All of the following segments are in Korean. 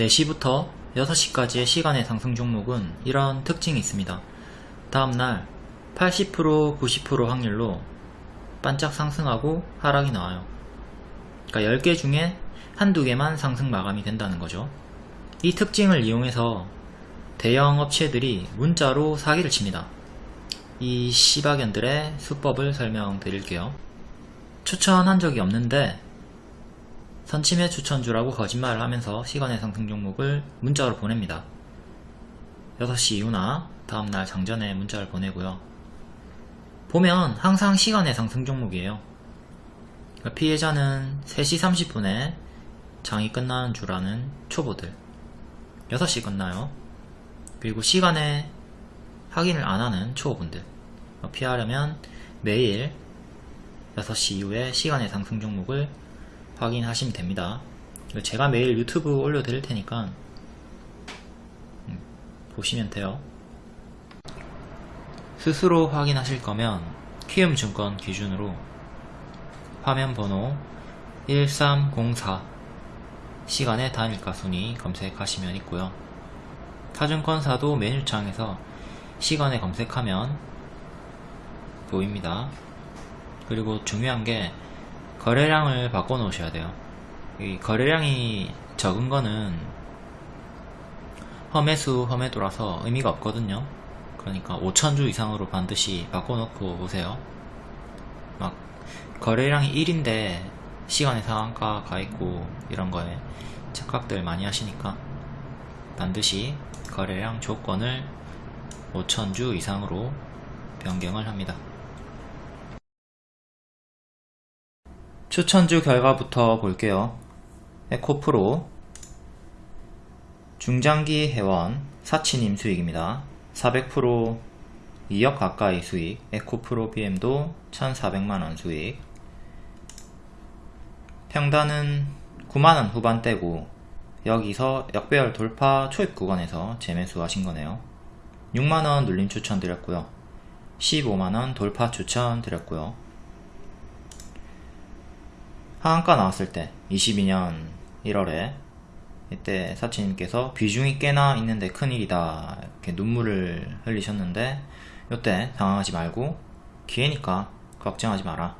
4시부터 6시까지의 시간의 상승 종목은 이런 특징이 있습니다. 다음날 80% 90% 확률로 반짝 상승하고 하락이 나와요. 그러니까 10개 중에 한두 개만 상승 마감이 된다는 거죠. 이 특징을 이용해서 대형 업체들이 문자로 사기를 칩니다. 이 시바견들의 수법을 설명드릴게요. 추천한 적이 없는데 선침해 추천주라고 거짓말을 하면서 시간의 상승 종목을 문자로 보냅니다. 6시 이후나 다음날 장전에 문자를 보내고요. 보면 항상 시간의 상승 종목이에요. 그러니까 피해자는 3시 30분에 장이 끝나는 줄 아는 초보들 6시 끝나요. 그리고 시간에 확인을 안 하는 초보분들 피하려면 매일 6시 이후에 시간의 상승 종목을 확인하시면 됩니다. 제가 매일 유튜브 올려드릴 테니까 음, 보시면 돼요. 스스로 확인하실 거면 키움증권 기준으로 화면 번호 1304 시간의 단일가 순위 검색하시면 있고요. 타증권사도 메뉴창에서 시간에 검색하면 보입니다. 그리고 중요한 게 거래량을 바꿔 놓으셔야 돼요. 이 거래량이 적은 거는 험해수 험해도라서 의미가 없거든요. 그러니까 5천주 이상으로 반드시 바꿔 놓고 오세요. 막 거래량이 1인데 시간의 상한가 가 있고 이런 거에 착각들 많이 하시니까 반드시 거래량 조건을 5천주 이상으로 변경을 합니다. 추천주 결과부터 볼게요. 에코프로 중장기 회원 사치님 수익입니다. 400% 2억 가까이 수익 에코프로 BM도 1400만원 수익 평단은 9만원 후반대고 여기서 역배열 돌파 초입 구간에서 재매수 하신 거네요. 6만원 눌림 추천 드렸고요. 15만원 돌파 추천 드렸고요. 하한가 나왔을 때 22년 1월에 이때 사치님께서 비중이 꽤나 있는데 큰일이다 이렇게 눈물을 흘리셨는데 이때 당황하지 말고 기회니까 걱정하지 마라.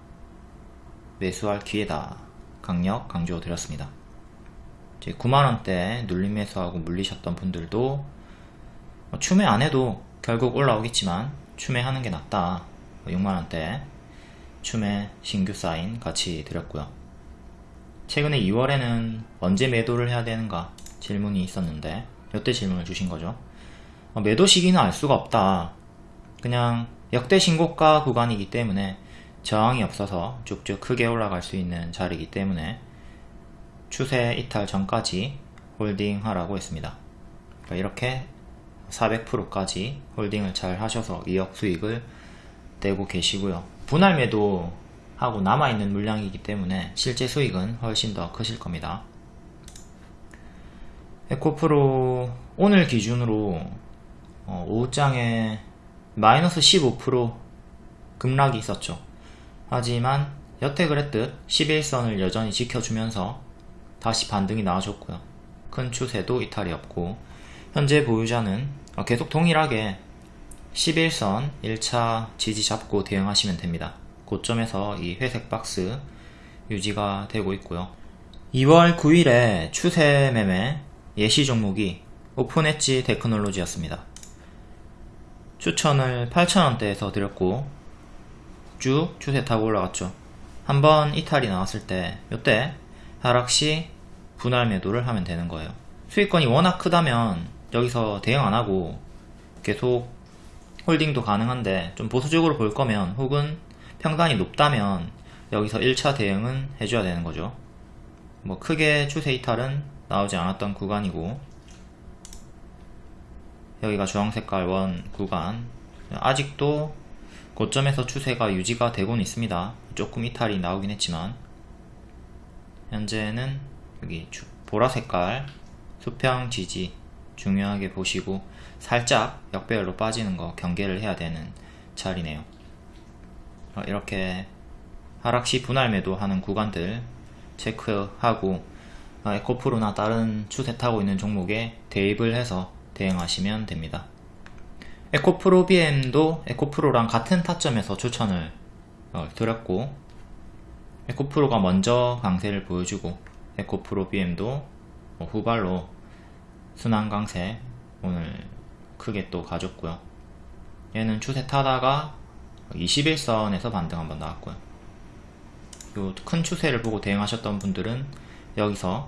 매수할 기회다. 강력 강조 드렸습니다. 9만원대 눌림 매수하고 물리셨던 분들도 뭐 추매 안해도 결국 올라오겠지만 추매하는 게 낫다. 6만원대 추매 신규 사인 같이 드렸고요 최근에 2월에는 언제 매도를 해야 되는가 질문이 있었는데 이때 질문을 주신 거죠. 어, 매도 시기는 알 수가 없다. 그냥 역대 신고가 구간이기 때문에 저항이 없어서 쭉쭉 크게 올라갈 수 있는 자리이기 때문에 추세 이탈 전까지 홀딩 하라고 했습니다. 그러니까 이렇게 400%까지 홀딩을 잘 하셔서 2억 수익을 내고 계시고요. 분할 매도 하고 남아있는 물량이기 때문에 실제 수익은 훨씬 더 크실 겁니다. 에코프로 오늘 기준으로 어, 오후장에 마이너스 15% 급락이 있었죠. 하지만 여태 그랬듯 11선을 여전히 지켜주면서 다시 반등이 나와줬고요. 큰 추세도 이탈이 없고 현재 보유자는 계속 동일하게 11선 1차 지지 잡고 대응하시면 됩니다. 고점에서 이 회색 박스 유지가 되고 있고요. 2월 9일에 추세 매매 예시 종목이 오픈엣지 테크놀로지였습니다. 추천을 8,000원대에서 드렸고 쭉 추세 타고 올라갔죠. 한번 이탈이 나왔을 때 이때 하락시 분할 매도를 하면 되는 거예요. 수익권이 워낙 크다면 여기서 대응 안하고 계속 홀딩도 가능한데 좀 보수적으로 볼 거면 혹은 평단이 높다면 여기서 1차 대응은 해줘야 되는 거죠. 뭐 크게 추세 이탈은 나오지 않았던 구간이고 여기가 주황색깔 원 구간. 아직도 고점에서 추세가 유지가 되고는 있습니다. 조금 이탈이 나오긴 했지만. 현재는 여기 보라색깔 수평 지지 중요하게 보시고 살짝 역배열로 빠지는 거 경계를 해야 되는 자리네요. 어, 이렇게 하락시 분할 매도 하는 구간들 체크하고 아, 에코프로나 다른 추세 타고 있는 종목에 대입을 해서 대응하시면 됩니다. 에코프로 BM도 에코프로랑 같은 타점에서 추천을 어, 드렸고 에코프로가 먼저 강세를 보여주고 에코프로 BM도 뭐 후발로 순환 강세 오늘 크게 또 가졌고요. 얘는 추세 타다가 21선에서 반등 한번 나왔고요. 요 큰 추세를 보고 대응하셨던 분들은 여기서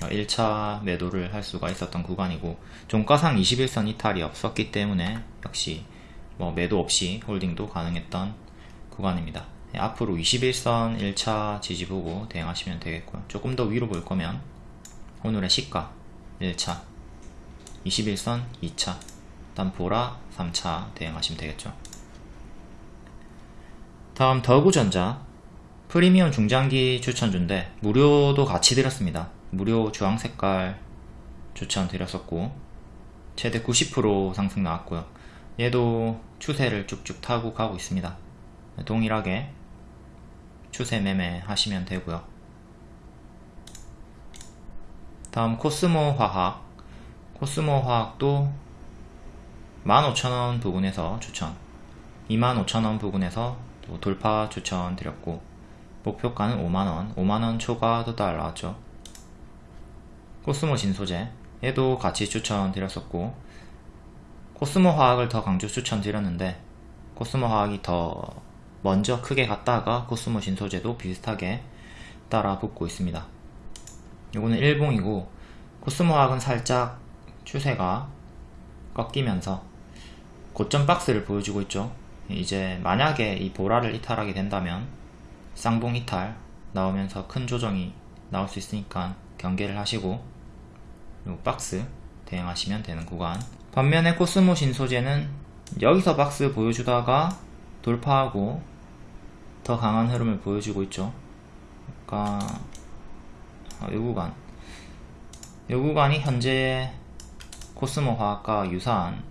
1차 매도를 할 수가 있었던 구간이고 종가상 21선 이탈이 없었기 때문에 역시 뭐 매도 없이 홀딩도 가능했던 구간입니다. 예, 앞으로 21선 1차 지지 보고 대응하시면 되겠고요. 조금 더 위로 볼 거면 오늘의 시가 1차 21선 2차 다음 보라 3차 대응하시면 되겠죠. 다음 더구전자 프리미엄 중장기 추천주인데 무료도 같이 드렸습니다. 무료 주황 색깔 추천 드렸었고 최대 90% 상승 나왔고요. 얘도 추세를 쭉쭉 타고 가고 있습니다. 동일하게 추세 매매 하시면 되고요. 다음 코스모 화학 코스모 화학도 15,000원 부분에서 추천 25,000원 부분에서 또 돌파 추천 드렸고 목표가는 5만원 5만원 초과 도 달 나왔죠. 코스모 진소재 얘도 같이 추천 드렸었고 코스모 화학을 더 강조 추천 드렸는데 코스모 화학이 더 먼저 크게 갔다가 코스모 진소재도 비슷하게 따라 붙고 있습니다. 요거는 일봉이고 코스모 화학은 살짝 추세가 꺾이면서 고점 박스를 보여주고 있죠 이제 만약에 이 보라를 이탈하게 된다면 쌍봉 이탈 나오면서 큰 조정이 나올 수 있으니까 경계를 하시고 요 박스 대응하시면 되는 구간. 반면에 코스모 신소재는 여기서 박스 보여주다가 돌파하고 더 강한 흐름을 보여주고 있죠. 그러니까 요 구간. 요 구간이 현재 코스모 화학과 유사한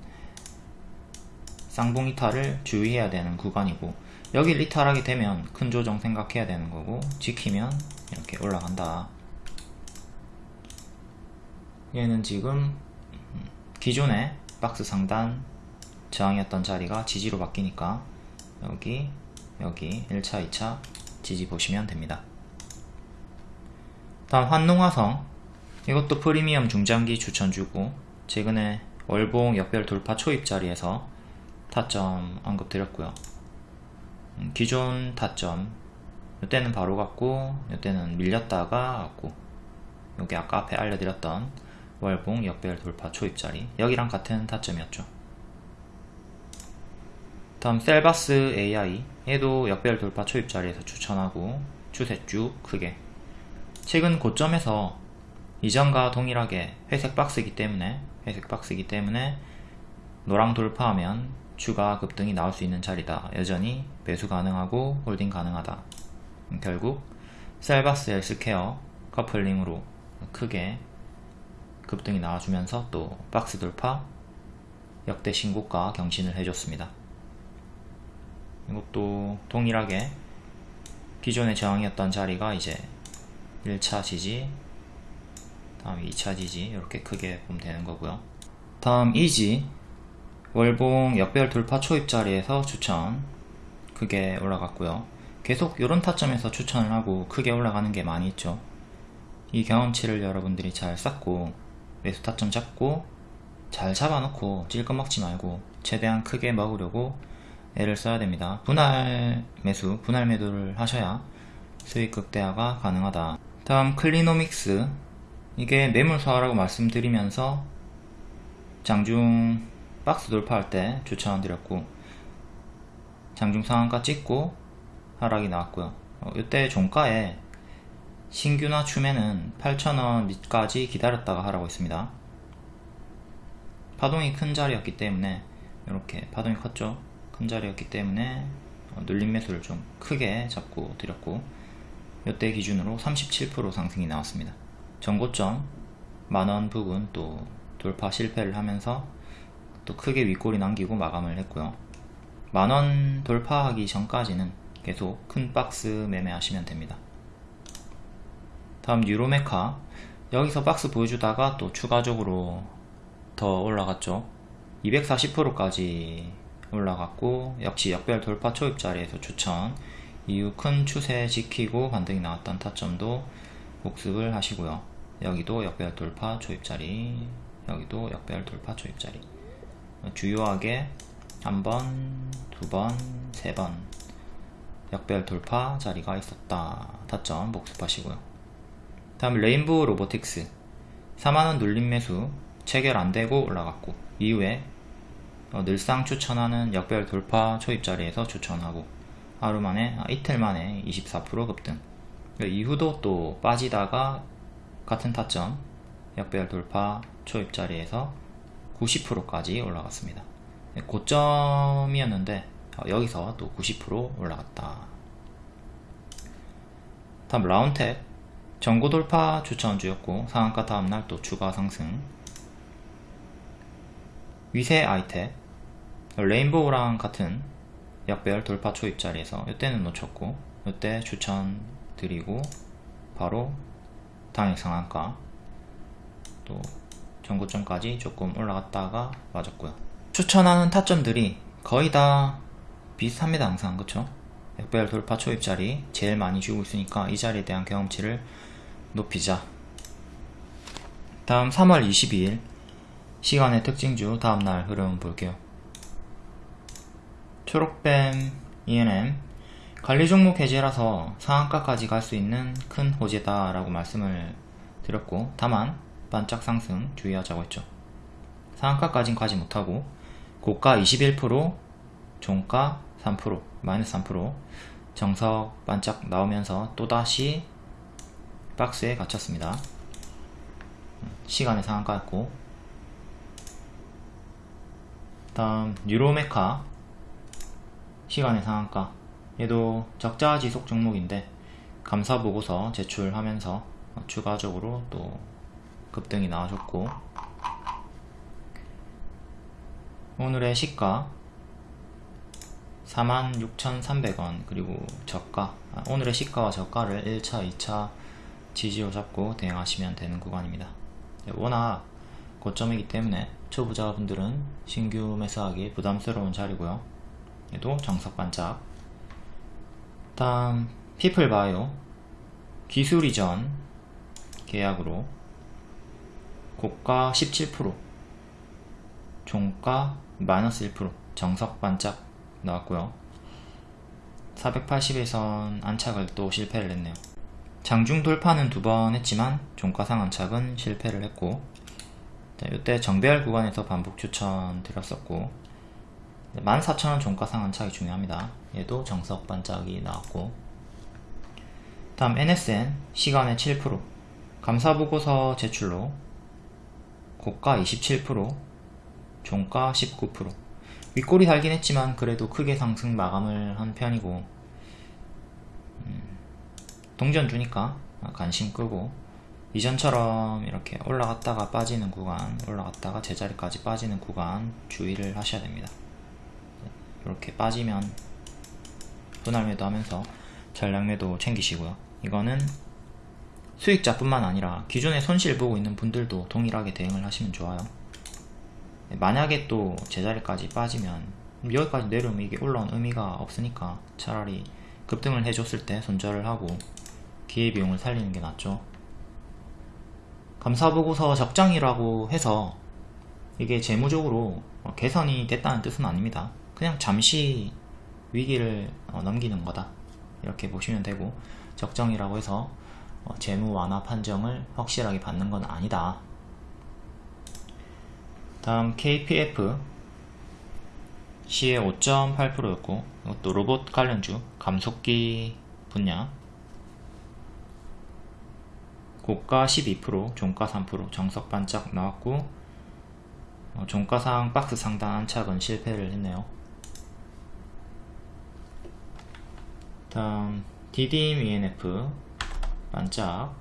쌍봉 이탈을 주의해야 되는 구간이고 여길 이탈하게 되면 큰 조정 생각해야 되는 거고 지키면 이렇게 올라간다. 얘는 지금 기존의 박스 상단 저항이었던 자리가 지지로 바뀌니까 여기 여기 1차 2차 지지 보시면 됩니다. 다음 환농화성. 이것도 프리미엄 중장기 추천주고 최근에 월봉 역별 돌파 초입 자리에서 타점 언급 드렸고요. 음, 기존 타점 이때는 바로 갔고 이때는 밀렸다가 갔고 여기 아까 앞에 알려드렸던 월봉 역별 돌파 초입자리. 여기랑 같은 타점이었죠. 다음 셀바스 AI 얘도 역별 돌파 초입자리에서 추천하고 추세 쭉 크게. 최근 고점에서 이전과 동일하게 회색 박스이기 때문에 회색 박스이기 때문에 노랑 돌파하면 추가 급등이 나올 수 있는 자리다. 여전히 매수 가능하고 홀딩 가능하다. 결국 셀바스 헬스케어 커플링으로 크게 급등이 나와주면서 또 박스 돌파 역대 신고가 경신을 해줬습니다. 이것도 동일하게 기존의 저항이었던 자리가 이제 1차 지지 다음 2차 지지 이렇게 크게 보면 되는 거고요. 다음 이지 월봉 역별 돌파 초입 자리에서 추천. 크게 올라갔고요. 계속 이런 타점에서 추천을 하고 크게 올라가는 게 많이 있죠. 이 경험치를 여러분들이 잘 쌓고 매수 타점 잡고 잘 잡아놓고 찔끔 먹지 말고 최대한 크게 먹으려고 애를 써야 됩니다. 분할 매수 분할 매도를 하셔야 수익 극대화가 가능하다. 다음 클리노믹스. 이게 매물 소화라고 말씀드리면서 장중 박스 돌파할 때 추천 드렸고 장중 상한가 찍고 하락이 나왔고요. 어, 이때 종가에 신규나 추매는 8,000원 밑까지 기다렸다가 하라고 했습니다. 파동이 큰 자리였기 때문에 이렇게 파동이 컸죠. 큰 자리였기 때문에 어, 눌림 매수를 좀 크게 잡고 드렸고 이때 기준으로 37% 상승이 나왔습니다. 전고점 만원 부분 또 돌파 실패를 하면서 또 크게 윗골이 남기고 마감을 했고요. 만원 돌파하기 전까지는 계속 큰 박스 매매하시면 됩니다. 다음 유로메카. 여기서 박스 보여주다가 또 추가적으로 더 올라갔죠. 240%까지 올라갔고 역시 역별 돌파 초입 자리에서 추천. 이후 큰 추세 지키고 반등이 나왔던 타점도 복습을 하시고요. 여기도 역별 돌파 초입 자리 여기도 역별 돌파 초입 자리 주요하게 한번 두번 세번 역별 돌파 자리가 있었다. 타점 복습하시고요. 다음 레인보우 로보틱스. 4만원 눌림 매수 체결 안되고 올라갔고 이후에 어, 늘상 추천하는 역별 돌파 초입 자리에서 추천하고 하루 만에 아, 이틀 만에 24% 급등. 그 이후도 또 빠지다가 같은 타점 역별 돌파 초입 자리에서 90%까지 올라갔습니다. 네, 고점이었는데 어, 여기서 또 90% 올라갔다. 다음 라운텍 전고 돌파 추천주였고 상한가 다음날 또 추가 상승. 위세 아이텍 레인보우랑 같은 역별 돌파 초입 자리에서 이때는 놓쳤고 이때 추천 드리고 바로 당일 상한가. 또 전고점까지 조금 올라갔다가 맞았고요. 추천하는 타점들이 거의 다 비슷합니다 항상. 그쵸? 역별 돌파 초입 자리 제일 많이 주고 있으니까 이 자리에 대한 경험치를 높이자. 다음 3월 22일 시간의 특징주 다음날 흐름 볼게요. 초록뱀 ENM 관리 종목 해제라서 상한가까지 갈 수 있는 큰 호재다 라고 말씀을 드렸고 다만 반짝 상승 주의하자고 했죠. 상한가까진 가지 못하고 고가 21% 종가 3% 마이너스 3% 정석 반짝 나오면서 또다시 박스에 갇혔습니다. 시간의 상한가였고 다음 뉴로메카 시간의 상한가 얘도 적자 지속 종목인데 감사 보고서 제출하면서 추가적으로 또 급등이 나와줬고 오늘의 시가 46,300원 그리고 저가 아, 오늘의 시가와 저가를 1차 2차 지지로 잡고 대응하시면 되는 구간입니다. 워낙 고점이기 때문에 초보자분들은 신규 매수하기 부담스러운 자리고요. 얘도 정석 반짝. 다음 피플바이오 기술 이전 계약으로 고가 17% 종가 마이너스 1% 정석 반짝 나왔고요. 480에선 안착을 또 실패를 했네요. 장중 돌파는 두 번 했지만 종가상 안착은 실패를 했고 이때 정배열 구간에서 반복 추천 드렸었고 14,000원 종가 상한차이 중요합니다. 얘도 정석 반짝이 나왔고. 다음 NSN 시간의 7% 감사보고서 제출로 고가 27% 종가 19% 윗골이 달긴 했지만 그래도 크게 상승 마감을 한 편이고 음, 동전 주니까 관심 끄고 이전처럼 이렇게 올라갔다가 빠지는 구간 올라갔다가 제자리까지 빠지는 구간 주의를 하셔야 됩니다. 이렇게 빠지면 분할 매도 하면서 전량매도 챙기시고요. 이거는 수익자 뿐만 아니라 기존에 손실 보고 있는 분들도 동일하게 대응을 하시면 좋아요 만약에 또 제자리까지 빠지면 여기까지 내려오면 이게 올라온 의미가 없으니까 차라리 급등을 해줬을 때 손절을 하고 기회비용을 살리는 게 낫죠 감사보고서 적장이라고 해서 이게 재무적으로 개선이 됐다는 뜻은 아닙니다. 그냥 잠시 위기를 어, 넘기는 거다. 이렇게 보시면 되고 적정이라고 해서 어, 재무 완화 판정을 확실하게 받는 건 아니다. 다음 KPF 시의 5.8%였고 이것도 로봇 관련주 감속기 분야. 고가 12% 종가 3% 정석 반짝 나왔고 어, 종가상 박스 상단 안착은 실패를 했네요. 다음 DDM ENF 반짝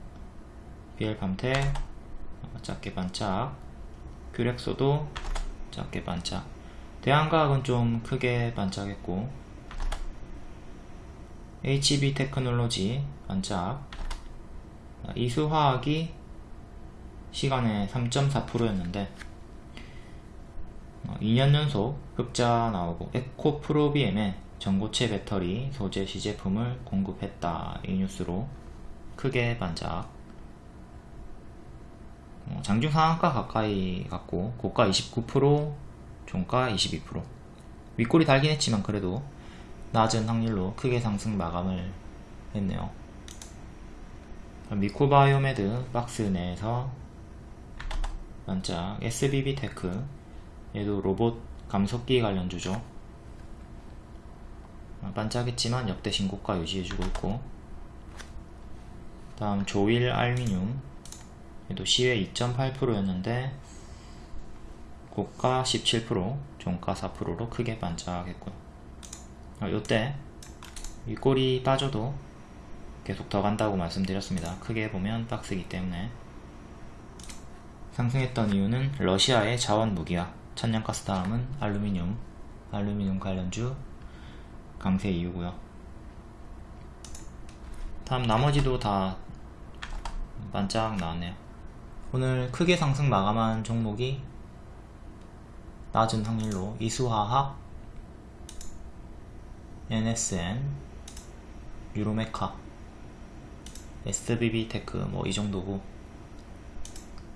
BL 어, 작게 반짝 규렉소도 작게 반짝. 대한과학은 좀 크게 반짝했고 HB 테크놀로지 반짝. 이수화학이 시간에 3.4%였는데 2년 연속 흑자 나오고 에코 프로비엠에 전고체 배터리 소재 시제품을 공급했다 이 뉴스로 크게 반짝. 어, 장중 상한가 가까이 갔고 고가 29% 종가 22% 윗꼬리 달긴 했지만 그래도 낮은 확률로 크게 상승 마감을 했네요. 미코바이오메드 박스 내에서 반짝. SBB 테크 얘도 로봇 감속기 관련주죠. 반짝했지만 역대 신고가 유지해주고 있고 다음 조일 알미늄. 얘도 시외 2.8%였는데 고가 17% 종가 4%로 크게 반짝했고요 어, 요때 윗골이 빠져도 계속 더 간다고 말씀드렸습니다. 크게 보면 박스이기 때문에. 상승했던 이유는 러시아의 자원 무기화 천연가스 다음은 알루미늄 알루미늄 관련주 강세 이유고요. 다음 나머지도 다 반짝 나왔네요. 오늘 크게 상승 마감한 종목이 낮은 확률로 이수화학 NSN 유로메카 SBB테크 뭐 이 정도고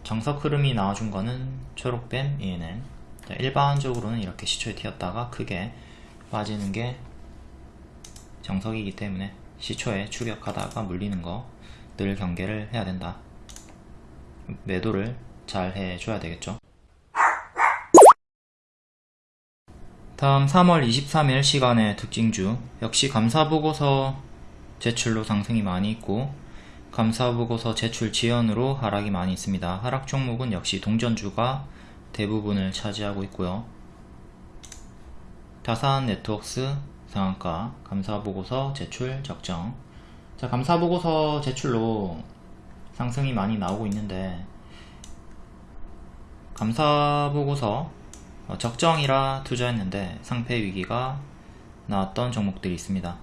정석 흐름이 나와준 거는 초록뱀 ENN 일반적으로는 이렇게 시초에 튀었다가 크게 빠지는 게 정석이기 때문에 시초에 추격하다가 물리는 거 늘 경계를 해야 된다. 매도를 잘 해줘야 되겠죠? 다음 3월 23일 시간의 특징주. 역시 감사보고서 제출로 상승이 많이 있고 감사보고서 제출 지연으로 하락이 많이 있습니다. 하락 종목은 역시 동전주가 대부분을 차지하고 있고요. 다산 네트워크스 상한가 감사보고서 제출 적정 자 감사보고서 제출로 상승이 많이 나오고 있는데 감사보고서 어, 적정이라 투자했는데 상패 위기가 나왔던 종목들이 있습니다.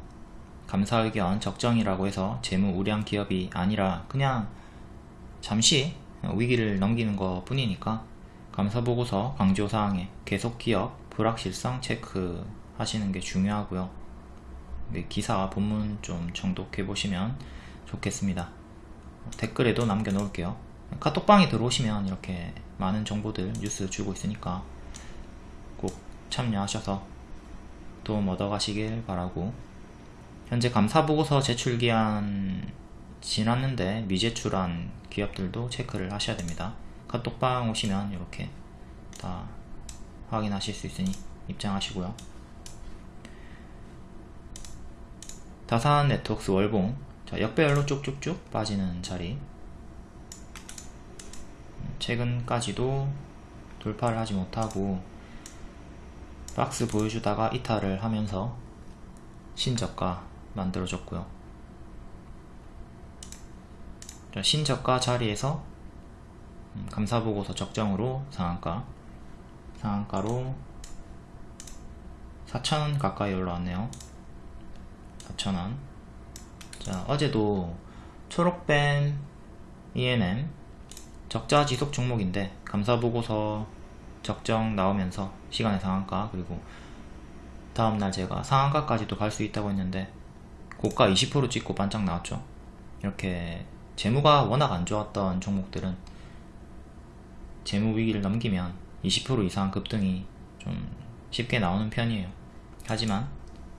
감사의견 적정이라고 해서 재무 우량 기업이 아니라 그냥 잠시 위기를 넘기는 것 뿐이니까 감사보고서 강조사항에 계속기업 불확실성 체크 하시는 게 중요하고요 기사 본문 좀 정독해 보시면 좋겠습니다. 댓글에도 남겨 놓을게요. 카톡방에 들어오시면 이렇게 많은 정보들 뉴스 주고 있으니까 꼭 참여하셔서 도움 얻어 가시길 바라고. 현재 감사보고서 제출기한 지났는데 미제출한 기업들도 체크를 하셔야 됩니다. 카톡방 오시면 이렇게 다 확인하실 수 있으니 입장하시고요 다산 네트워크스 월봉. 자, 역배열로 쭉쭉쭉 빠지는 자리. 최근까지도 돌파를 하지 못하고 박스 보여주다가 이탈을 하면서 신저가 만들어졌고요. 자, 신저가 자리에서 음, 감사보고서 적정으로 상한가 상한가로 4,000원 가까이 올라왔네요 4,000원. 자 어제도 초록뱀 ENM 적자 지속 종목인데 감사보고서 적정 나오면서 시간의 상한가 그리고 다음날 제가 상한가까지도 갈 수 있다고 했는데 고가 20% 찍고 반짝 나왔죠. 이렇게 재무가 워낙 안 좋았던 종목들은 재무 위기를 넘기면 20% 이상 급등이 좀 쉽게 나오는 편이에요. 하지만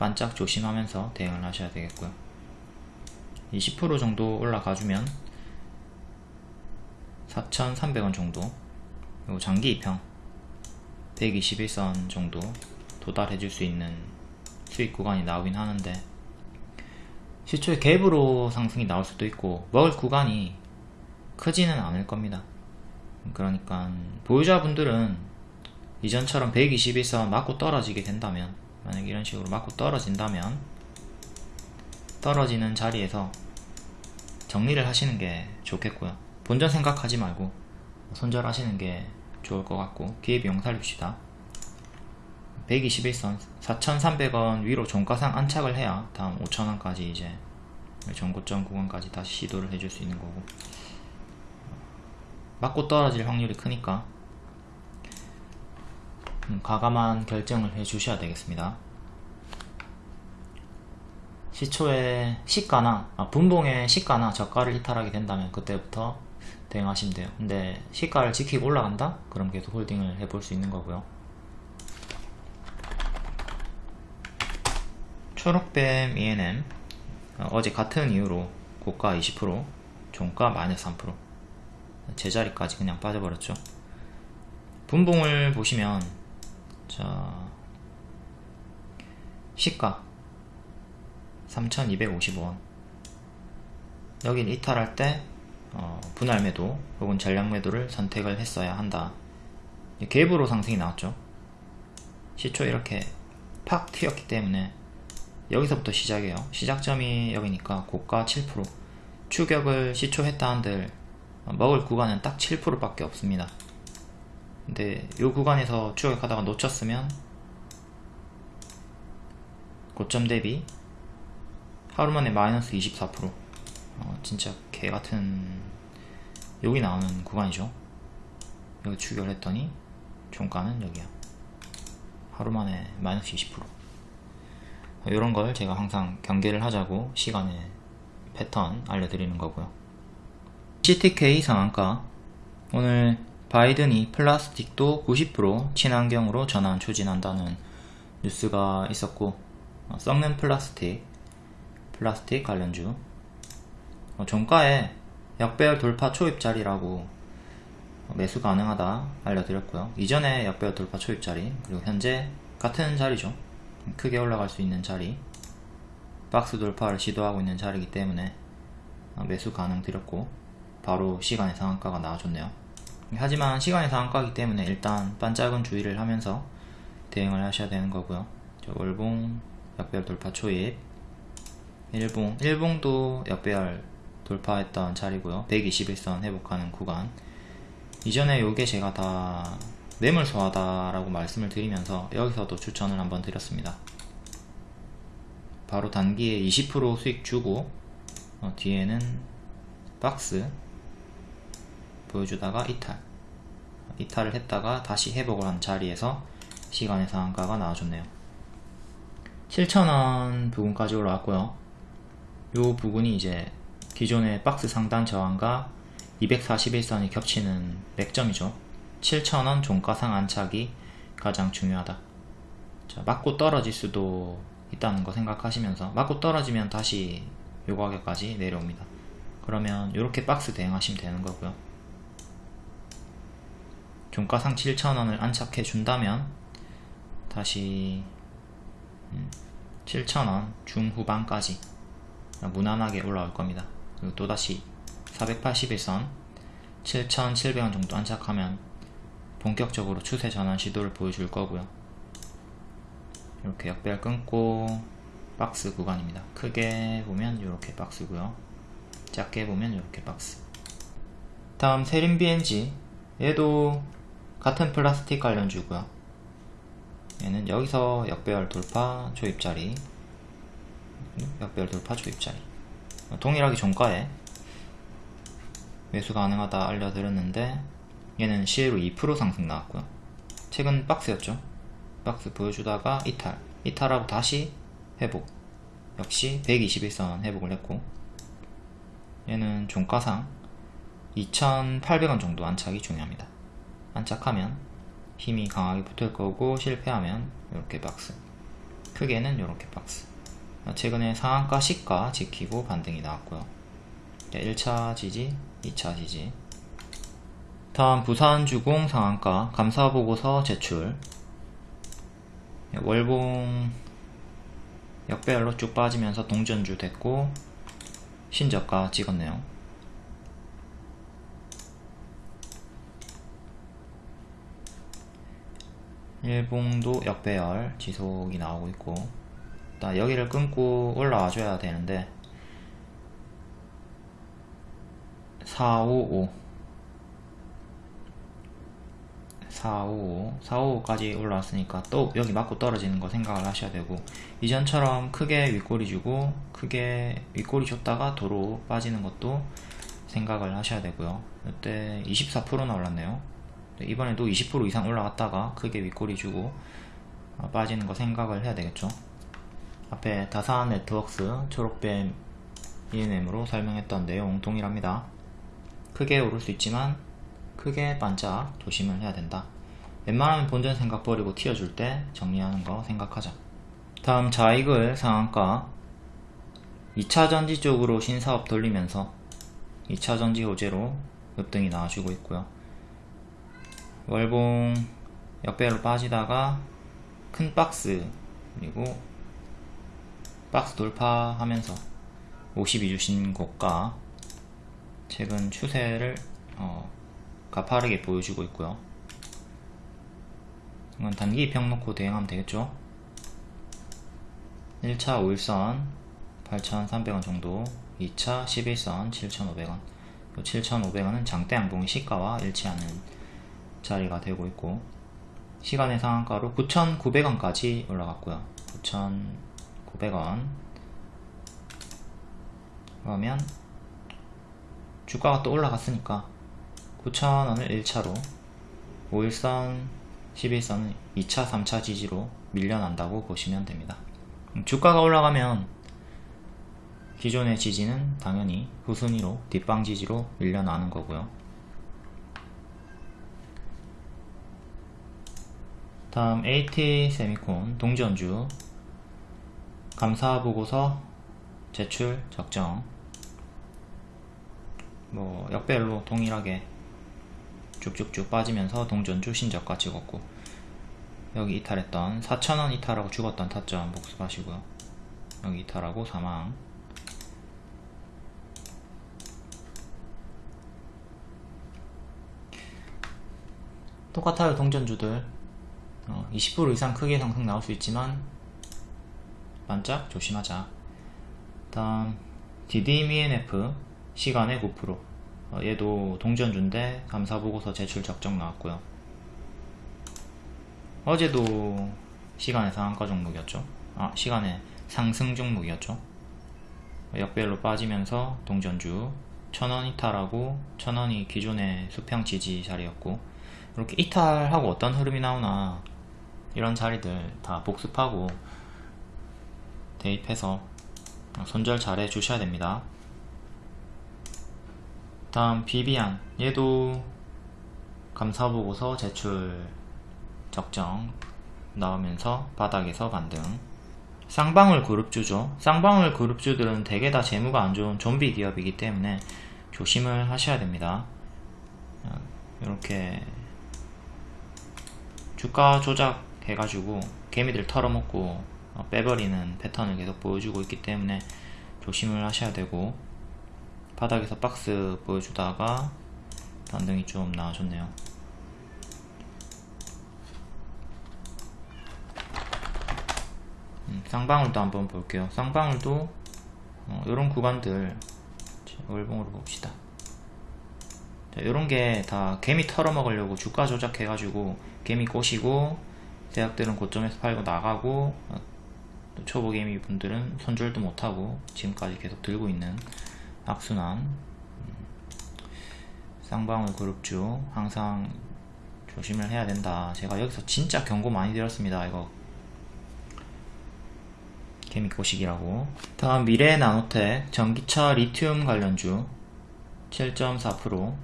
반짝 조심하면서 대응을 하셔야 되겠고요. 20% 정도 올라가주면 4,300원 정도 그리고 장기 입형 121선 정도 도달해 줄 수 있는 수익 구간이 나오긴 하는데 시초에 갭으로 상승이 나올 수도 있고 먹을 구간이 크지는 않을 겁니다. 그러니까 보유자분들은 이전처럼 121선 맞고 떨어지게 된다면 만약 이런 식으로 맞고 떨어진다면 떨어지는 자리에서 정리를 하시는 게 좋겠고요. 본전 생각하지 말고 손절하시는 게 좋을 것 같고 기회비용 살립시다. 121선 4,300원 위로 종가상 안착을 해야 다음 5,000원까지 이제 전고점 구간까지 다시 시도를 해줄 수 있는 거고. 맞고 떨어질 확률이 크니까 음, 가감한 결정을 해 주셔야 되겠습니다. 시초에 시가나 아, 분봉에 시가나 저가를 이탈하게 된다면 그때부터 대응하시면 돼요. 근데 시가를 지키고 올라간다? 그럼 계속 홀딩을 해볼 수 있는 거고요. 초록뱀 ENM 어, 어제 같은 이유로 고가 20% 종가 마이너스 3% 제자리까지 그냥 빠져버렸죠. 분봉을 보시면 자 시가 3250원. 여긴 이탈할 때 어, 분할 매도 혹은 전량 매도를 선택을 했어야 한다. 갭으로 상승이 나왔죠. 시초 이렇게 팍 튀었기 때문에 여기서부터 시작이에요. 시작점이 여기니까 고가 7% 추격을 시초했다 한들 먹을 구간은 딱 7% 밖에 없습니다 근데 이 구간에서 추격하다가 놓쳤으면 고점 대비 하루만에 마이너스 24% 어, 진짜 개같은 여기 나오는 구간이죠. 여기 추격을 했더니 종가는 여기야. 하루만에 마이너스 20% 이런 걸 제가 항상 경계를 하자고 시간에 패턴 알려드리는 거고요. CTK 상한가. 오늘 바이든이 플라스틱도 90% 친환경으로 전환 추진한다는 뉴스가 있었고 어, 썩는 플라스틱 플라스틱 관련주. 어, 종가에 역배열 돌파 초입자리라고 매수 가능하다 알려드렸고요. 이전에 역배열 돌파 초입자리 그리고 현재 같은 자리죠. 크게 올라갈 수 있는 자리 박스 돌파를 시도하고 있는 자리이기 때문에 어, 매수 가능 드렸고 바로 시간의 상한가가 나와줬네요 하지만 시간의 상한가이기 때문에 일단 반짝은 주의를 하면서 대응을 하셔야 되는 거고요. 월봉 역배열 돌파 초입 일봉 일봉도 역배열 돌파했던 자리고요. 121선 회복하는 구간. 이전에 요게 제가 다 매물 소화다라고 말씀을 드리면서 여기서도 추천을 한번 드렸습니다. 바로 단기에 20% 수익 주고 어, 뒤에는 박스 보여주다가 이탈. 이탈을 했다가 다시 회복을 한 자리에서 시간의 상한가가 나와줬네요. 7,000원 부분까지 올라왔고요. 요 부분이 이제 기존의 박스 상단 저항과 241선이 겹치는 맥점이죠. 7,000원 종가상 안착이 가장 중요하다. 자, 맞고 떨어질 수도 있다는 거 생각하시면서 맞고 떨어지면 다시 요 가격까지 내려옵니다. 그러면 이렇게 박스 대응하시면 되는 거고요 종가상 7,000원을 안착해 준다면 다시 7,000원 음, 중후반까지 무난하게 올라올 겁니다. 그리고 또다시 481선 7,700원 정도 안착하면 본격적으로 추세 전환 시도를 보여줄 거고요. 이렇게 역배열 끊고 박스 구간입니다. 크게 보면 이렇게 박스고요. 작게 보면 이렇게 박스. 다음 세린 BNG 얘도 같은 플라스틱 관련주고요. 얘는 여기서 역배열 돌파 조입자리. 역배열 돌파 조입자리. 동일하게 종가에 매수 가능하다 알려드렸는데 얘는 시에로 2% 상승 나왔고요. 최근 박스였죠. 박스 보여주다가 이탈. 이탈하고 다시 회복. 역시 121선 회복을 했고 얘는 종가상 2,800원 정도 안착이 중요합니다 안착하면 힘이 강하게 붙을 거고 실패하면 이렇게 박스 크게는 이렇게 박스. 최근에 상한가 시가 지키고 반등이 나왔고요. 1차 지지 2차 지지. 다음 부산주공 상한가 감사보고서 제출. 월봉 역배열로 쭉 빠지면서 동전주 됐고 신저가 찍었네요 일봉도 역배열 지속이 나오고 있고 일단 여기를 끊고 올라와 줘야 되는데 455 455 455까지 올라왔으니까 또 여기 맞고 떨어지는 거 생각을 하셔야 되고 이전처럼 크게 윗꼬리 주고 크게 윗꼬리 줬다가 도로 빠지는 것도 생각을 하셔야 되고요. 이때 24%나 올랐네요. 네, 이번에도 20% 이상 올라갔다가 크게 윗꼬리 주고 어, 빠지는 거 생각을 해야 되겠죠. 앞에 다산 네트워크스 초록뱀 ENM으로 설명했던 내용 동일합니다. 크게 오를 수 있지만 크게 반짝 조심을 해야 된다. 웬만하면 본전 생각 버리고 튀어줄 때 정리하는 거 생각하자. 다음 자익을 상한가 2차 전지 쪽으로 신사업 돌리면서 2차 전지 호재로 급등이 나와주고 있고요. 월봉 역배로 빠지다가 큰 박스 그리고 박스 돌파하면서 52주 신 고가 최근 추세를 어, 가파르게 보여주고 있고요. 이건 단기 입평 놓고 대응하면 되겠죠. 1차 5일선 8,300원 정도 2차 11선 7,500원 7,500원은 장대 양봉의 시가와 일치하는 자리가 되고 있고 시간의 상한가로 9,900원까지 올라갔고요. 9,900원. 그러면 주가가 또 올라갔으니까 9,000원을 1차로 5일선 11선은 2차 3차 지지로 밀려난다고 보시면 됩니다. 주가가 올라가면 기존의 지지는 당연히 후순위로 뒷방 지지로 밀려나는 거고요. 다음 AT 세미콘 동전주. 감사 보고서 제출 적정. 뭐 역별로 동일하게 쭉쭉쭉 빠지면서 동전주 신저가 찍었고. 여기 이탈했던 4천원 이탈하고 죽었던 타점 복습하시고요. 여기 이탈하고 사망. 똑같아요 동전주들 어, 20% 이상 크게 상승 나올 수 있지만 반짝 조심하자. 다음 DDMENF 시간의 9% 어, 얘도 동전주인데 감사보고서 제출 적정 나왔고요. 어제도 시간의 상한가 종목이었죠? 아 시간의 상승 종목이었죠? 역별로 빠지면서 동전주 천원 이탈하고 천원이 기존의 수평 지지 자리였고 이렇게 이탈하고 어떤 흐름이 나오나 이런 자리들 다 복습하고 대입해서 손절 잘 해주셔야 됩니다. 다음 비비안. 얘도 감사보고서 제출 적정 나오면서 바닥에서 반등. 쌍방울 그룹주죠. 쌍방울 그룹주들은 대개 다 재무가 안 좋은 좀비 기업이기 때문에 조심을 하셔야 됩니다. 이렇게 주가 조작 해가지고 개미들 털어먹고 어, 빼버리는 패턴을 계속 보여주고 있기 때문에 조심을 하셔야 되고 바닥에서 박스 보여주다가 반등이 좀 나와줬네요. 음, 쌍방울도 한번 볼게요. 쌍방울도 어, 이런 구간들 월봉으로 봅시다. 이런 게 다 개미 털어먹으려고 주가 조작해가지고 개미 꼬시고 대학들은 고점에서 팔고 나가고 어, 초보 개미 분들은 손절도 못하고 지금까지 계속 들고 있는 악순환. 음, 쌍방울 그룹주 항상 조심을 해야 된다. 제가 여기서 진짜 경고 많이 드렸습니다 이거. 개미 꼬시기라고. 다음 미래 나노텍 전기차 리튬 관련주 7.4%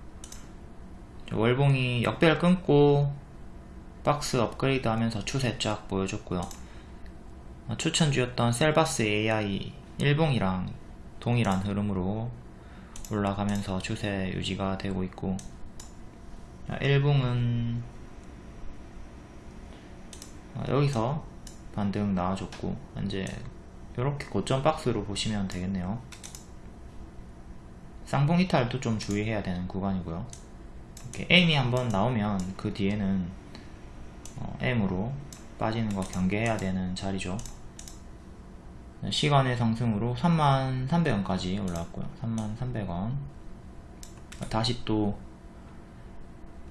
월봉이 역별 끊고 박스 업그레이드 하면서 추세 쫙 보여줬고요. 추천주였던 셀바스 AI 일봉이랑 동일한 흐름으로 올라가면서 추세 유지가 되고 있고 일봉은 여기서 반등 나와줬고 이제 이렇게 고점 박스로 보시면 되겠네요. 쌍봉 이탈도 좀 주의해야 되는 구간이고요. 이렇게 M이 한번 나오면 그 뒤에는 어, M으로 빠지는 거 경계해야 되는 자리죠. 시간의 상승으로 33,300원까지 올라왔고요. 33,300원. 다시 또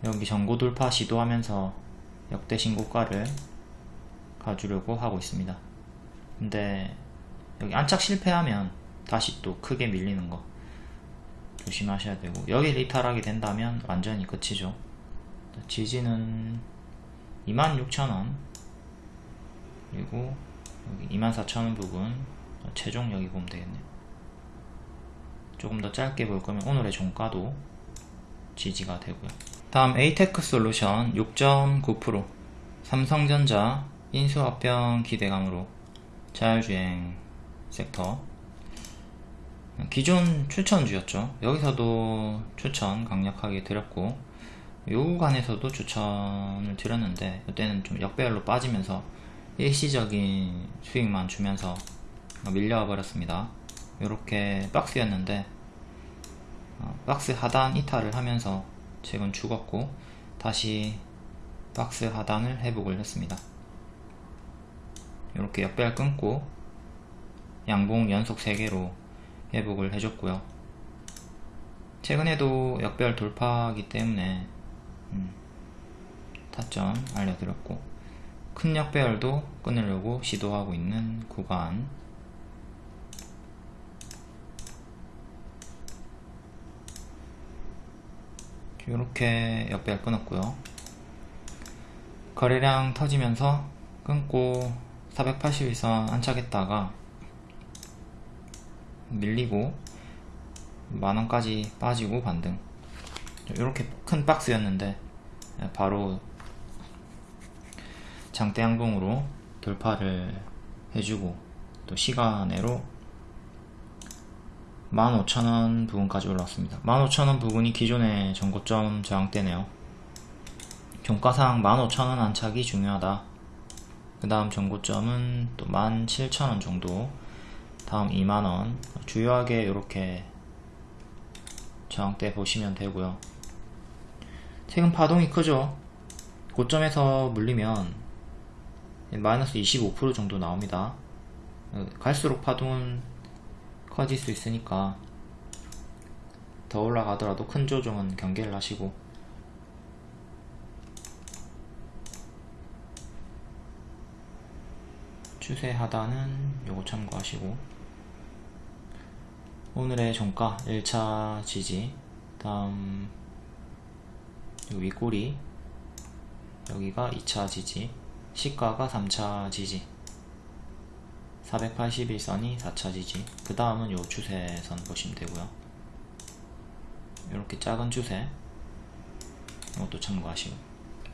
여기 전고 돌파 시도하면서 역대 신고가를 가주려고 하고 있습니다. 근데 여기 안착 실패하면 다시 또 크게 밀리는 거 조심하셔야 되고 여기 이탈하게 된다면 완전히 끝이죠. 지지는 26,000원. 그리고 여기 24,000원 부분 최종 여기 보면 되겠네요. 조금 더 짧게 볼 거면 오늘의 종가도 지지가 되고요. 다음 에이테크 솔루션 6.9% 삼성전자 인수합병 기대감으로 자율주행 섹터. 기존 추천주였죠. 여기서도 추천 강력하게 드렸고 요 구간에서도 추천을 드렸는데 이때는 좀 역배열로 빠지면서 일시적인 수익만 주면서 밀려와 버렸습니다. 이렇게 박스였는데 어, 박스 하단 이탈을 하면서 최근 죽었고 다시 박스 하단을 회복을 했습니다. 이렇게 역배열 끊고 양봉 연속 3개로 회복을 해줬고요. 최근에도 역배열 돌파하기 때문에 음, 타점 알려드렸고 큰 역배열도 끊으려고 시도하고 있는 구간. 이렇게 역배열 끊었고요. 거래량 터지면서 끊고 481선 안착했다가 밀리고 만원까지 빠지고 반등 이렇게 큰 박스였는데 바로 장대 양봉으로 돌파를 해주고 또 시간으로 15,000원 부분까지 올라왔습니다. 15,000원 부분이 기존의 전고점 저항대네요. 종가상 15,000원 안착이 중요하다. 그 다음 전고점은 또 17,000원 정도. 다음 2만원. 주요하게 이렇게 저항대 보시면 되고요 최근 파동이 크죠. 고점에서 물리면 마이너스 25% 정도 나옵니다. 갈수록 파동은 커질 수 있으니까 더 올라가더라도 큰 조정은 경계를 하시고. 추세 하단은 요거 참고하시고. 오늘의 종가 1차 지지. 다음 윗꼬리. 여기가 2차 지지. 시가가 3차 지지. 481선이 4차 지지. 그 다음은 요 추세선 보시면 되고요. 이렇게 작은 추세. 이것도 참고하시고.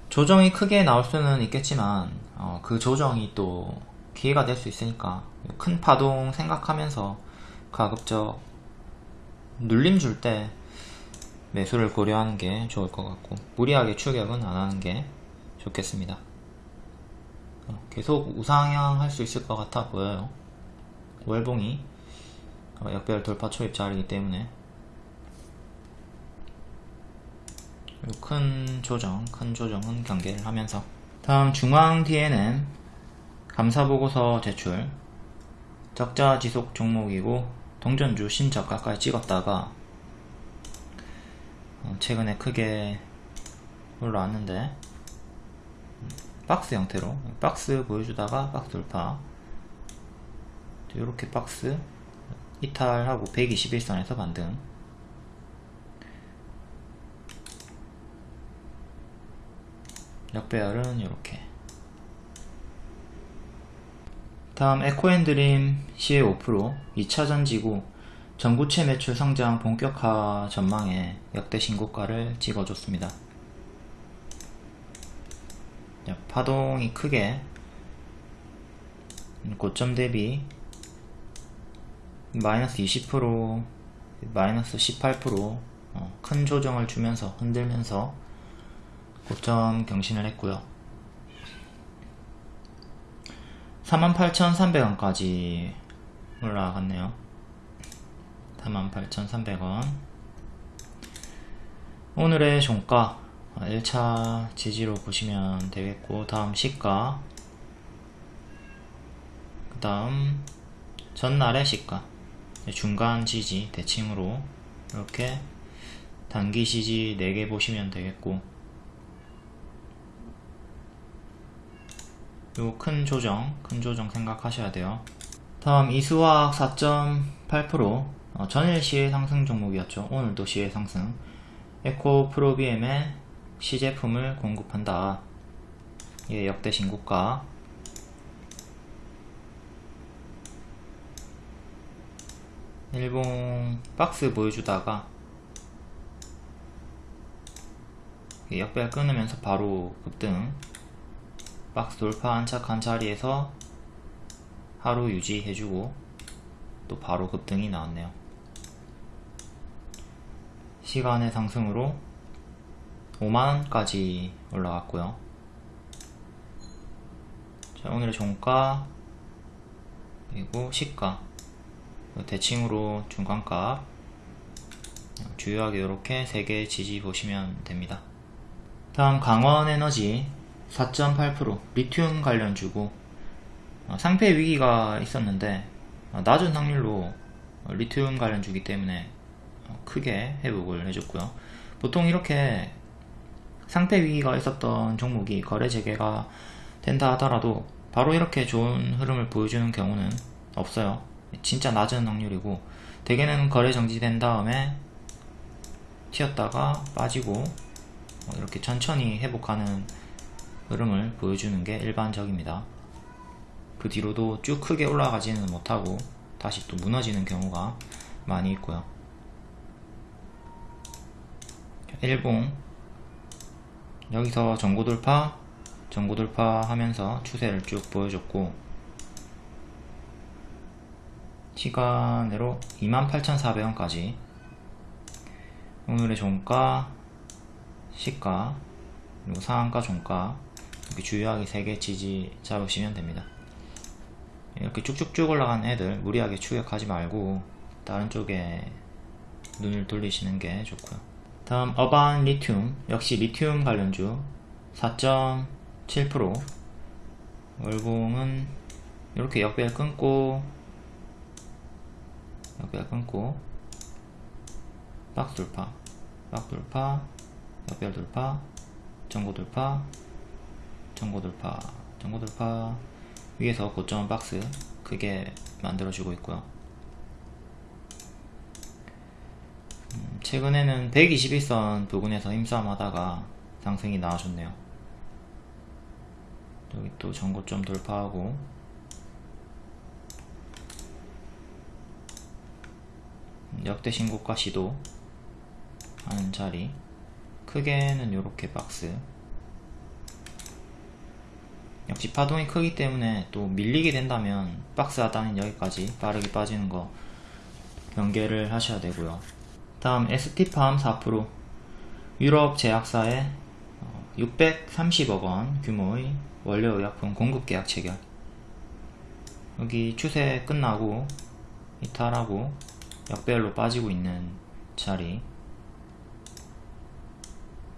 조정이 크게 나올 수는 있겠지만 어, 그 조정이 또 기회가 될 수 있으니까 큰 파동 생각하면서 가급적 눌림 줄 때 매수를 고려하는 게 좋을 것 같고 무리하게 추격은 안 하는 게 좋겠습니다. 어, 계속 우상향 할 수 있을 것 같아 보여요. 월봉이 어, 역별 돌파 초입 자리이기 때문에. 큰 조정, 큰 조정은 경계를 하면서. 다음 중앙 DNM 감사보고서 제출. 적자 지속 종목이고 동전주 신저가까지 찍었다가 어, 최근에 크게 올라왔는데. 박스 형태로. 박스 보여주다가 박스 돌파. 이렇게 박스 이탈하고 121선에서 반등 역배열은 이렇게. 다음 에코앤드림 시의 5% 2차전 지구 전구체 매출 성장 본격화 전망에 역대 신고가를 찍어줬습니다. 파동이 크게 고점 대비 마이너스 20% 마이너스 18%큰 어, 조정을 주면서 흔들면서 고점 경신을 했고요 48,300원까지 올라갔네요 48,300원. 오늘의 종가 1차 지지로 보시면 되겠고 다음 시가 그 다음 전날의 시가 중간 지지 대칭으로 이렇게 단기 지지 4개 보시면 되겠고 요 큰 조정 큰 조정 생각하셔야 돼요. 다음 이수화학 4.8% 어, 전일 시의 상승 종목이었죠. 오늘도 시의 상승. 에코 프로비엠의 시제품을 공급한다. 예, 역대 신고가. 일본 박스 보여주다가 역배열 끊으면서 바로 급등 박스 돌파 안착한 자리에서 하루 유지해주고 또 바로 급등이 나왔네요 시간의 상승으로 5만원까지 올라갔고요. 자 오늘의 종가 그리고 시가 대칭으로 중간값 주요하게 이렇게 3개 지지 보시면 됩니다. 다음 강원에너지 4.8% 리튬 관련 주고 어, 상패 위기가 있었는데 어, 낮은 확률로 리튬 관련 주기 때문에 어, 크게 회복을 해줬고요 보통 이렇게 상패 위기가 있었던 종목이 거래 재개가 된다 하더라도 바로 이렇게 좋은 흐름을 보여주는 경우는 없어요 진짜 낮은 확률이고 대개는 거래 정지된 다음에 튀었다가 빠지고 이렇게 천천히 회복하는 흐름을 보여주는 게 일반적입니다. 그 뒤로도 쭉 크게 올라가지는 못하고 다시 또 무너지는 경우가 많이 있고요. 일봉. 여기서 전고돌파 전고돌파 하면서 추세를 쭉 보여줬고 시간으로 28,400원까지. 오늘의 종가 시가 그리고 상한가 종가 이렇게 주요하게 3개 지지 잡으시면 됩니다. 이렇게 쭉쭉쭉 올라간 애들 무리하게 추격하지 말고 다른 쪽에 눈을 돌리시는 게 좋고요 다음 어반 리튬. 역시 리튬 관련주. 4.7% 월봉은 이렇게 역배열 끊고 역배열 끊고 박스 돌파 박스 돌파 역별 돌파 전고 돌파 전고 돌파 전고 돌파. 위에서 고점 박스 크게 만들어주고 있고요 음, 최근에는 121선 부근에서 힘싸움 하다가 상승이 나와줬네요. 여기 또 전고점 돌파하고. 역대 신고가 시도 하는 자리. 크게는 이렇게 박스. 역시 파동이 크기 때문에 또 밀리게 된다면 박스 하단은 여기까지 빠르게 빠지는 거 경계를 하셔야 되고요 다음 ST팜 4% 유럽 제약사의 630억원 어, 규모의 원료의약품 공급계약 체결. 여기 추세 끝나고 이탈하고 역배열로 빠지고 있는 자리.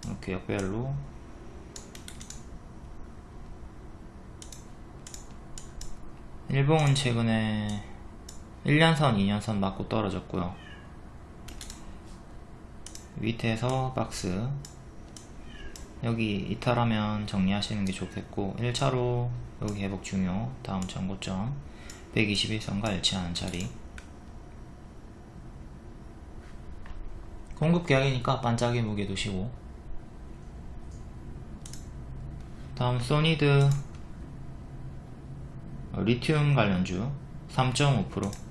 이렇게 역별로. 일봉은 최근에 1년선, 2년선 맞고 떨어졌고요 밑에서 박스. 여기 이탈하면 정리하시는 게 좋겠고 1차로 여기 회복 중요. 다음 전고점. 121선과 일치하는 자리. 공급 계약이니까 반짝이 무게 두시고. 다음 소니드 어, 리튬 관련주 3.5%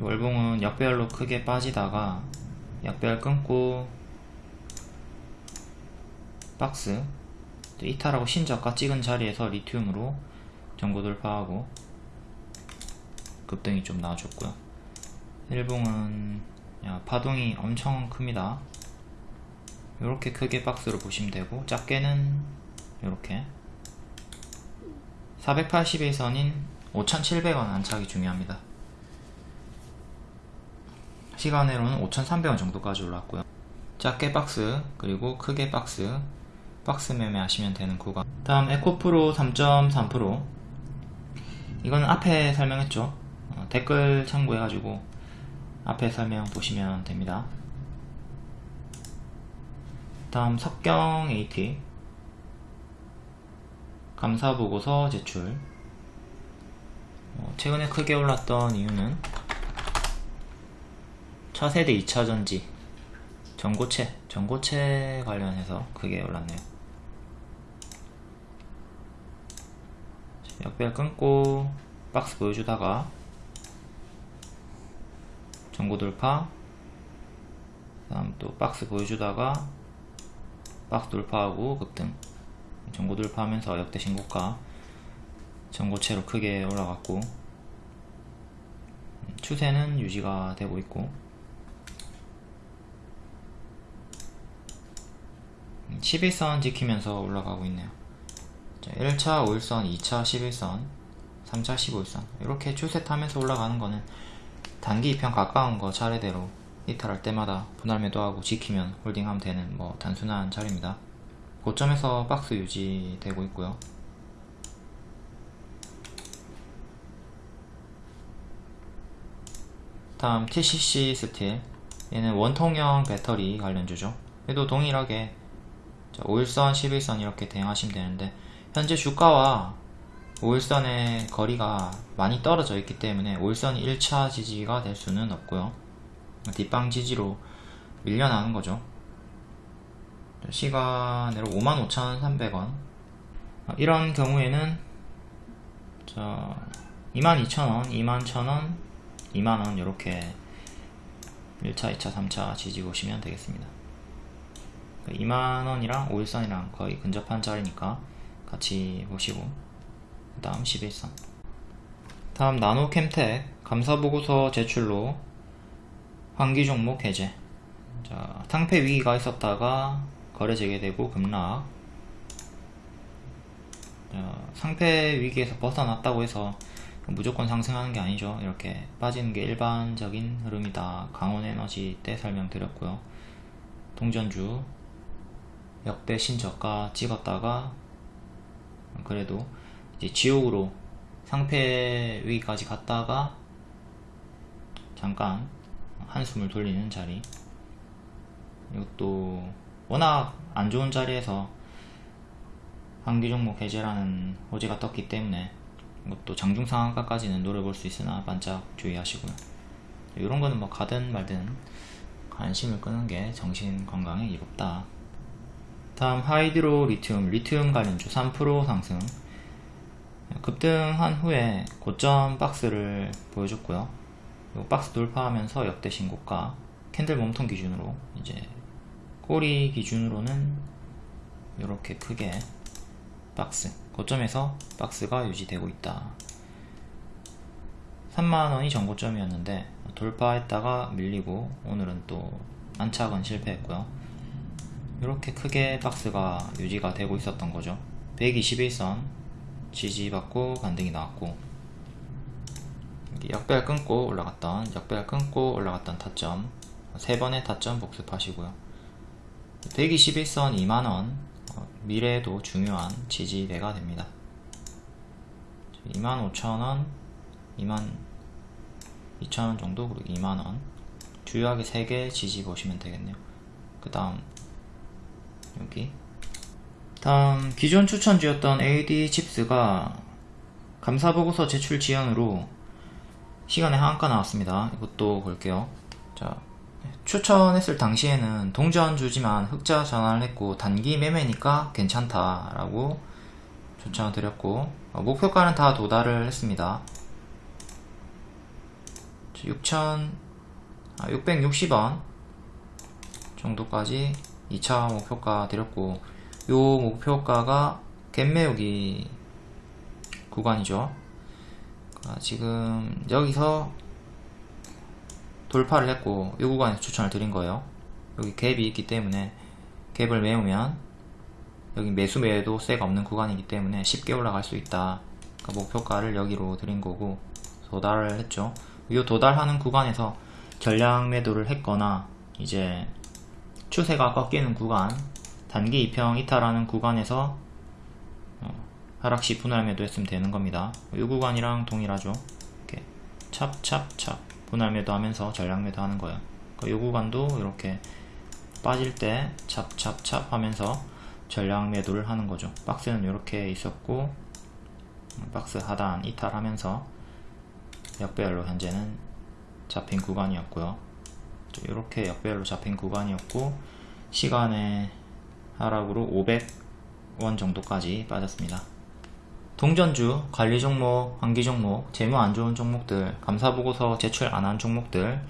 월봉은 약배열로 크게 빠지다가 약배열 끊고 박스 이탈하고 신저가 찍은 자리에서 리튬으로 전고 돌파하고 급등이 좀 나와줬고요. 일봉은 파동이 엄청 큽니다. 이렇게 크게 박스로 보시면 되고 작게는 이렇게 481선인 5,700원 안착이 중요합니다 시간으로는 5,300원 정도까지 올랐고요. 작게 박스 그리고 크게 박스 박스 매매 하시면 되는 구간. 다음 에코프로 3.3% 이건 앞에 설명했죠? 어, 댓글 참고해 가지고 앞에 설명 보시면 됩니다. 다음 석경 AT 감사보고서 제출. 어, 최근에 크게 올랐던 이유는 차세대 2차전지 전고체 전고체 관련해서 크게 올랐네요. 역별 끊고 박스 보여주다가 전고 돌파 그 다음 또 박스 보여주다가 박스 돌파하고 급등. 전고 돌파하면서 역대 신고가 전고체로 크게 올라갔고 음, 추세는 유지가 되고 있고 10일선 지키면서 올라가고 있네요. 자, 1차 5일선, 2차 10일선, 3차 15일선. 이렇게 추세 타면서 올라가는 거는 단기 이평 가까운 거 차례대로 이탈할 때마다 분할 매도하고 지키면 홀딩하면 되는 뭐 단순한 자리입니다. 고점에서 박스 유지되고 있고요. 다음 TCC 스틸. 얘는 원통형 배터리 관련주죠. 얘도 동일하게 5일선, 11선 이렇게 대응하시면 되는데 현재 주가와 5일선의 거리가 많이 떨어져 있기 때문에 5일선이 1차 지지가 될 수는 없고요. 뒷방 지지로 밀려나는 거죠. 시간으로 55,300원. 이런 경우에는 22,000원, 21,000원, 2만원 이렇게 1차, 2차, 3차 지지 보시면 되겠습니다 2만원이랑 5일선이랑 거의 근접한 자리니까 같이 보시고 그 다음 11선 다음 나노캠텍 감사보고서 제출로 환기 종목 해제. 자, 탕패 위기가 있었다가 거래 재개되고 급락. 자, 상패 위기에서 벗어났다고 해서 무조건 상승하는 게 아니죠. 이렇게 빠지는 게 일반적인 흐름이다. 강원에너지 때 설명드렸고요. 동전주 역대 신저가 찍었다가 그래도 이제 지옥으로 상패 위기까지 갔다가 잠깐 한숨을 돌리는 자리. 이것도 워낙 안 좋은 자리에서 한기 종목 해제라는 호재가 떴기 때문에 이것도 장중 상한가까지는 노려볼 수 있으나 반짝 주의하시고요. 이런 거는 뭐 가든 말든 관심을 끄는 게 정신 건강에 이롭다 다음 하이드로 리튬, 리튬 관련주 3% 상승. 급등한 후에 고점 박스를 보여줬고요. 박스 돌파하면서 역대 신고가 캔들 몸통 기준으로 이제 꼬리 기준으로는 이렇게 크게 박스 고점에서 박스가 유지되고 있다. 3만원이 전고점이었는데 돌파했다가 밀리고 오늘은 또 안착은 실패했고요 이렇게 크게 박스가 유지가 되고 있었던 거죠. 121선 지지받고 반등이 나왔고 역배열 끊고 올라갔던 역배열 끊고 올라갔던 타점 세 번의 타점 복습하시고요. 121선 2만원 어, 미래에도 중요한 지지대가 됩니다. 25,000원 2만 2천원 정도 그리고 2만원. 주요하게 3개 지지 보시면 되겠네요. 그 다음 여기. 다음 기존 추천주였던 AD 칩스가 감사보고서 제출 지연으로 시간에 하한가 나왔습니다. 이것도 볼게요. 자 추천했을 당시에는 동전주지만 흑자 전환을 했고 단기 매매니까 괜찮다 라고 추천을 드렸고 어, 목표가는 다 도달을 했습니다. 6,000 아, 660원 정도까지 2차 목표가 드렸고 요 목표가가 갭매우기 구간이죠. 아, 지금 여기서 돌파를 했고 이 구간에서 추천을 드린 거예요. 여기 갭이 있기 때문에 갭을 메우면 여기 매수 매도 세가 없는 구간이기 때문에 쉽게 올라갈 수 있다. 그러니까 목표가를 여기로 드린 거고 도달을 했죠. 이 도달하는 구간에서 전량 매도를 했거나 이제 추세가 꺾이는 구간 단기 이평 이탈하는 구간에서 어, 하락시 분할 매도했으면 되는 겁니다. 이 구간이랑 동일하죠? 이렇게 찹찹찹 분할 매도하면서 전량 매도하는 거예요. 이 구간도 이렇게 빠질 때 찹찹찹 하면서 전량 매도를 하는 거죠. 박스는 이렇게 있었고 박스 하단 이탈하면서 역배열로 현재는 잡힌 구간이었고요. 이렇게 역배열로 잡힌 구간이었고 시간의 하락으로 500원 정도까지 빠졌습니다. 동전주, 관리 종목, 환기 종목, 재무 안 좋은 종목들, 감사보고서 제출 안 한 종목들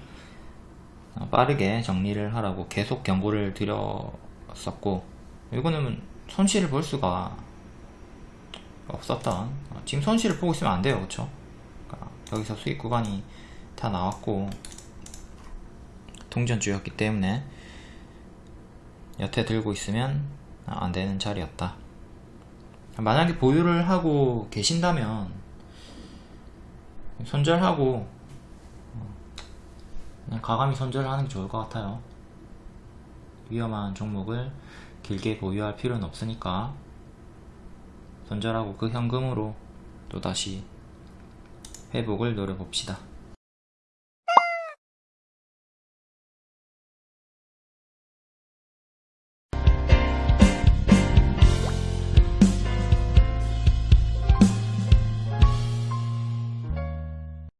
어, 빠르게 정리를 하라고 계속 경고를 드렸었고 이거는 손실을 볼 수가 없었던 어, 지금 손실을 보고 있으면 안 돼요 그쵸 그러니까 여기서 수익 구간이 다 나왔고 동전주였기 때문에 여태 들고 있으면 안 되는 자리였다. 만약에 보유를 하고 계신다면 손절하고 어, 그냥 과감히 손절을 하는 게 좋을 것 같아요. 위험한 종목을 길게 보유할 필요는 없으니까 손절하고 그 현금으로 또다시 회복을 노려봅시다